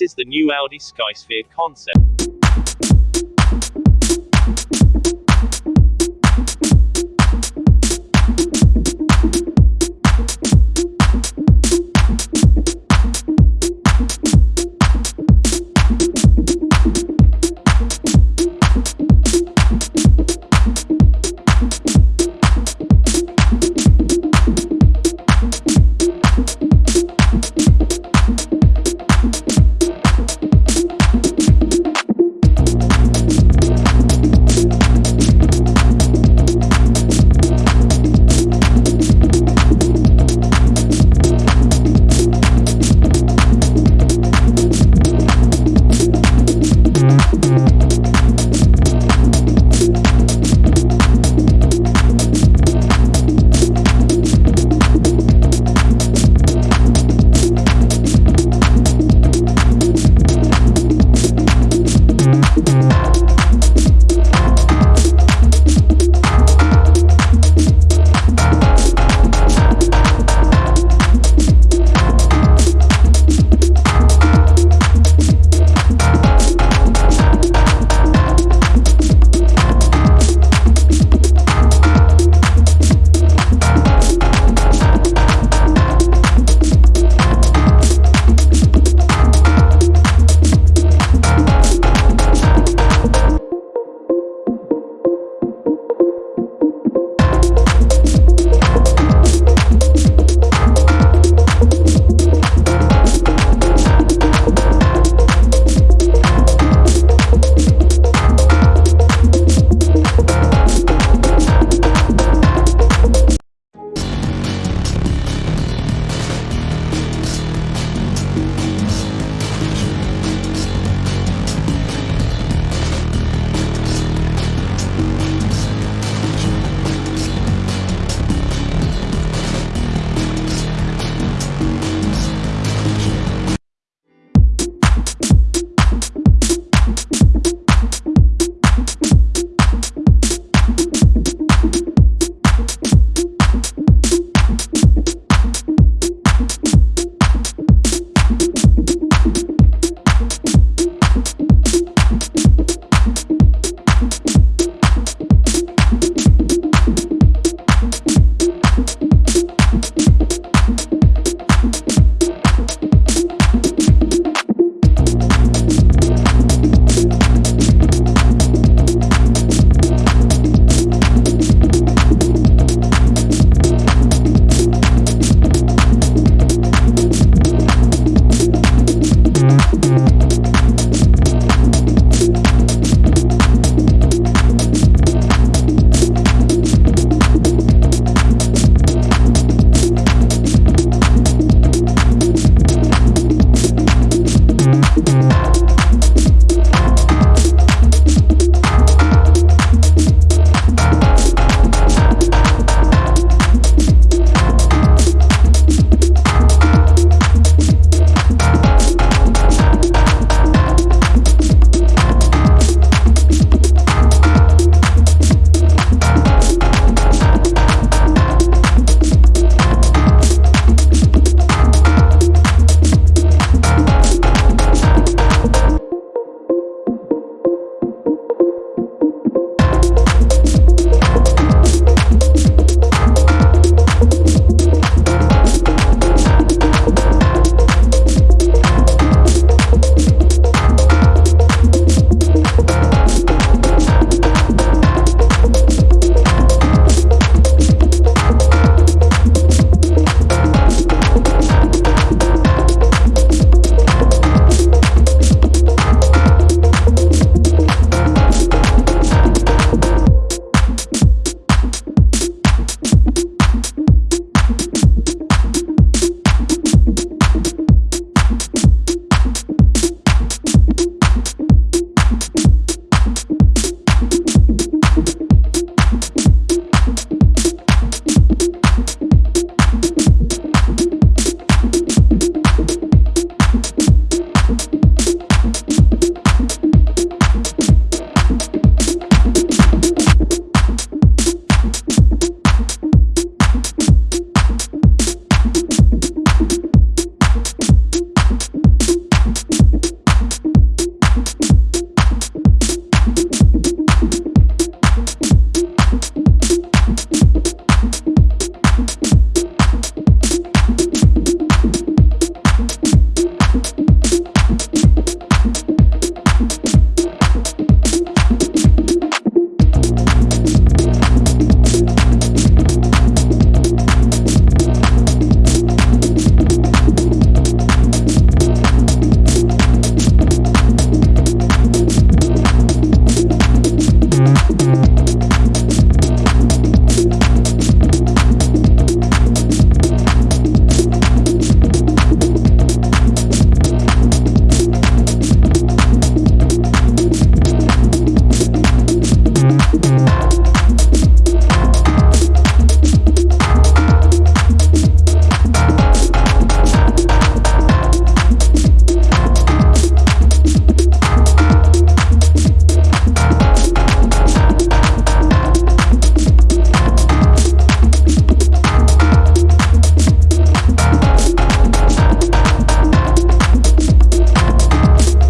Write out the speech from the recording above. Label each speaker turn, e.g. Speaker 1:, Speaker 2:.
Speaker 1: This is the new Audi Skysphere concept.